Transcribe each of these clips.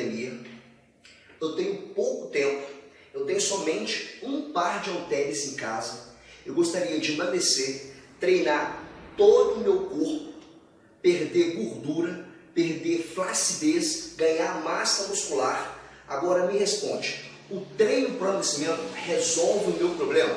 academia, eu tenho pouco tempo, eu tenho somente um par de halteres em casa, eu gostaria de emagrecer, treinar todo o meu corpo, perder gordura, perder flacidez, ganhar massa muscular. Agora me responde, o treino para emagrecimento resolve o meu problema?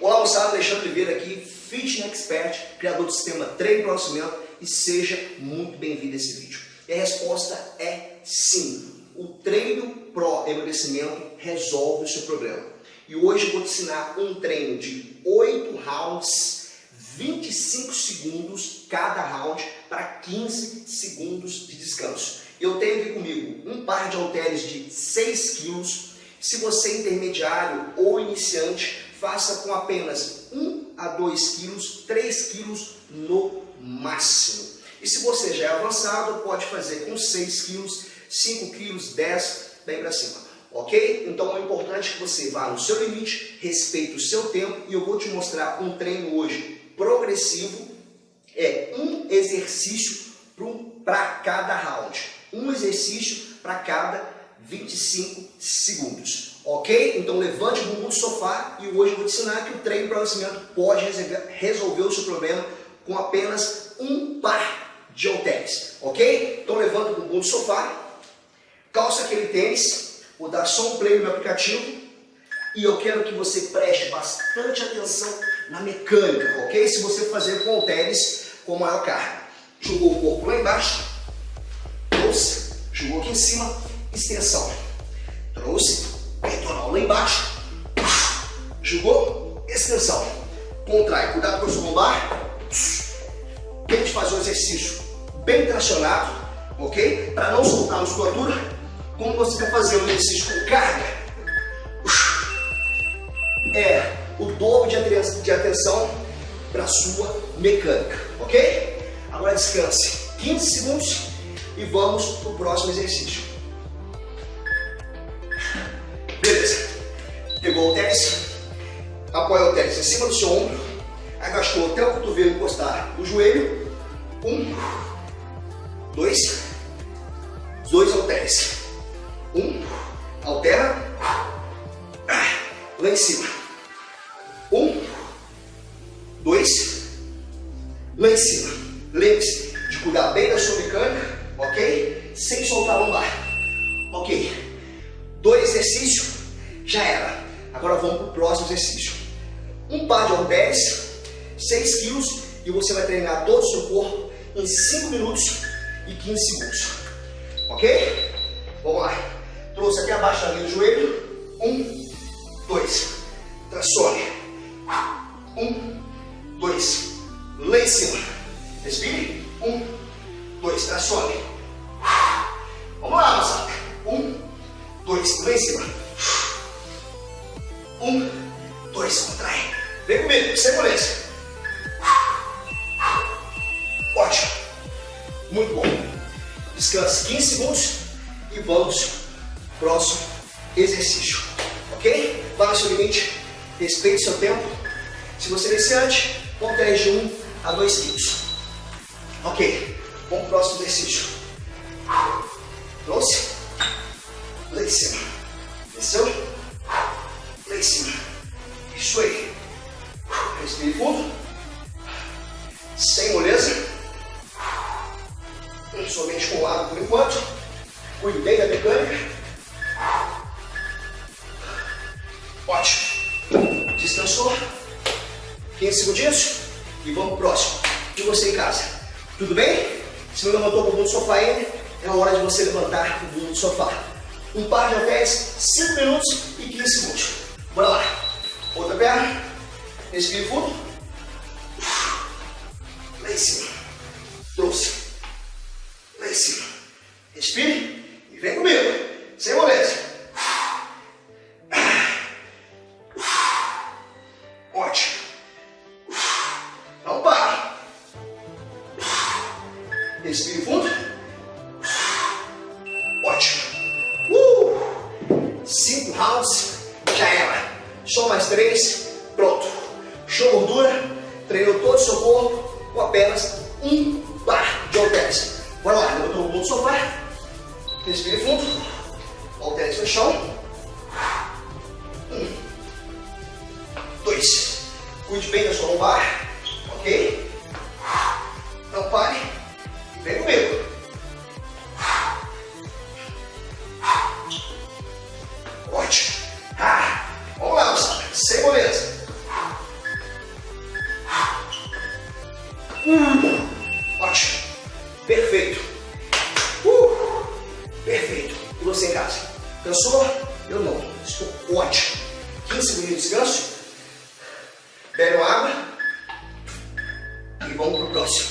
Olá moçada, Alexandre Oliveira aqui, Fitness Expert, criador do sistema Treino para Emagrecimento e seja muito bem-vindo a esse vídeo. E a resposta é sim. O treino pro emagrecimento resolve o seu problema. E hoje eu vou te ensinar um treino de 8 rounds, 25 segundos cada round para 15 segundos de descanso. Eu tenho aqui comigo um par de halteres de 6 quilos. Se você é intermediário ou iniciante, faça com apenas 1 a 2 quilos, 3 quilos no máximo. E se você já é avançado, pode fazer com 6 quilos, 5 quilos, 10, bem para cima. Ok? Então é importante que você vá no seu limite, respeite o seu tempo e eu vou te mostrar um treino hoje progressivo. É um exercício para cada round. Um exercício para cada 25 segundos. Ok? Então levante o bumbum do sofá e hoje eu vou te ensinar que o treino para o pode resolver o seu problema com apenas um par de halteres, ok? Então levanta o bumbum do sofá, calça aquele tênis, vou dar só um play no meu aplicativo e eu quero que você preste bastante atenção na mecânica, ok? Se você fazer com halteres com maior carga. Jogou o corpo lá embaixo, trouxe, jogou aqui em cima, extensão. Trouxe, peitoral lá embaixo, jogou, extensão. Contrai, cuidado com o seu lombar. Tente fazer o exercício bem tracionado, ok? Para não soltar a musculatura, como você fazer um exercício com carga, é o dobro de atenção para sua mecânica, ok? Agora descanse 15 segundos e vamos para o próximo exercício. Beleza. Pegou o tênis, apoia o tênis em cima do seu ombro, agachou até o cotovelo encostar no joelho. Um, dois, dois halteres. Altera, lá em cima. Um, dois, lá em cima. Lembre-se de cuidar bem da sua mecânica, ok? Sem soltar a lombar. Ok. Dois exercícios, já era. Agora vamos para o próximo exercício. Um par de halteres, 6 quilos, e você vai treinar todo o seu corpo em 5 minutos e 15 segundos. Ok? Vamos lá. Trouxe aqui abaixo linha do joelho. Um, dois. Tracione. Um, dois. Lá em cima. Respire. Um, dois. Tracione. Vamos lá, moçada. Um, dois. Lá em cima. Um, dois. Contrai. Vem comigo. Sem moleza. Muito bom. Descanse 15 segundos e vamos próximo exercício. Ok? Vá no seu limite, respeite seu tempo. Se você é iniciante, pontuais de 1 a 2 quilos. Ok, vamos pro próximo exercício. Trouxe, lá em cima. Desceu, lá em cima. Isso aí. Respire fundo. Sem moleza somente com o lado por enquanto. Cuide bem da mecânica. 15 segundinhos. E vamos pro próximo. De você em casa. Tudo bem? Se não levantou o bumbum do sofá ainda, é hora de você levantar o bumbum do sofá. Um par de halteres, 5 minutos e 15 segundos. Bora lá. Outra perna. Respire fundo. Lá em cima. Trouxe em cima. Respire e vem comigo. Sem moleza. Cinco rounds. Já era. Só mais três. Pronto. Show gordura. Treinou todo o seu corpo com apenas um par de halteres. Bora lá, levantou o bumbum do sofá. Respire fundo. halteres no chão. Um, dois. Cuide bem da sua lombar, 15 segundos de descanso. Bebe água. E vamos pro próximo.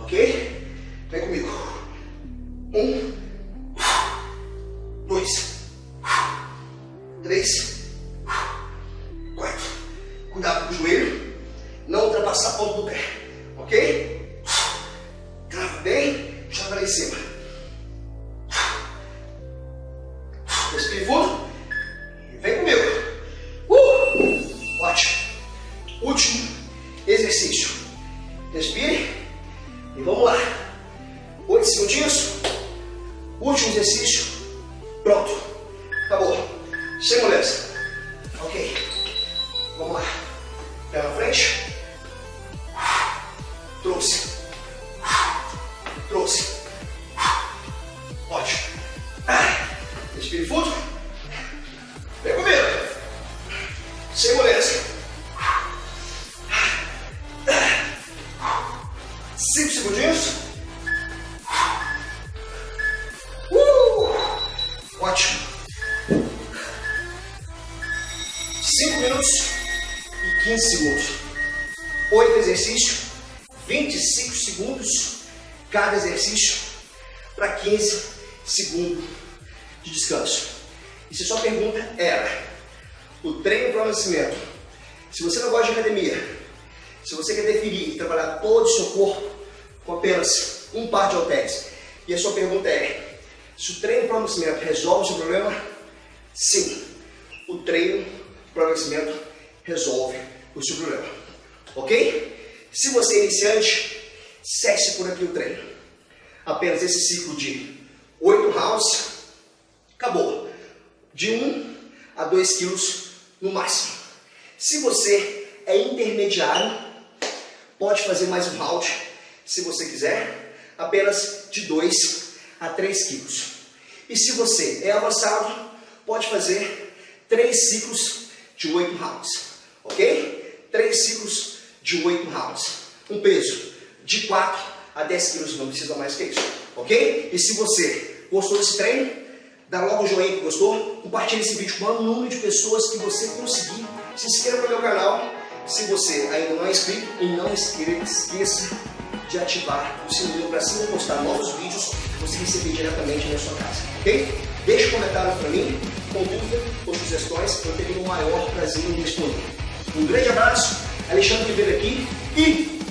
Ok? Vem comigo. Um. Dois. Três. Quatro. Cuidado com o joelho. Não ultrapassar a ponta do pé. Ok? Último exercício. Respire. E vamos lá. Oito segundinhos. Último exercício. Pronto. Acabou. Sem moleza. Ok. Vamos lá. Pé na frente. Trouxe. Trouxe. 5 segundinhos. Uh! Ótimo. 5 minutos e 15 segundos. 8 exercícios, 25 segundos cada exercício para 15 segundos de descanso. E se a sua pergunta era o treino para o nascimento, se você não gosta de academia, se você quer definir e trabalhar todo o seu corpo, com apenas um par de halteres, e a sua pergunta é, se o treino para o resolve o seu problema? Sim, o treino para o resolve o seu problema. Ok? Se você é iniciante, cesse por aqui o treino. Apenas esse ciclo de 8 rounds, acabou. De 1 a 2 quilos no máximo. Se você é intermediário, pode fazer mais um round, se você quiser, apenas de 2 a 3 quilos. E se você é avançado, pode fazer 3 ciclos de 8 rounds, ok? 3 ciclos de 8 rounds. Um peso de 4 a 10 quilos, não precisa mais que isso, ok? E se você gostou desse treino, dá logo o joinha que gostou, compartilhe esse vídeo com o maior número de pessoas que você conseguir, se inscreva no meu canal, se você ainda não é inscrito, e não esqueça de ativar o sininho para assim postar novos vídeos, você receber diretamente na sua casa, ok? Deixe um comentário para mim, com dúvida ou sugestões, eu terei o maior prazer em responder. Um grande abraço, Alexandre Ribeiro aqui e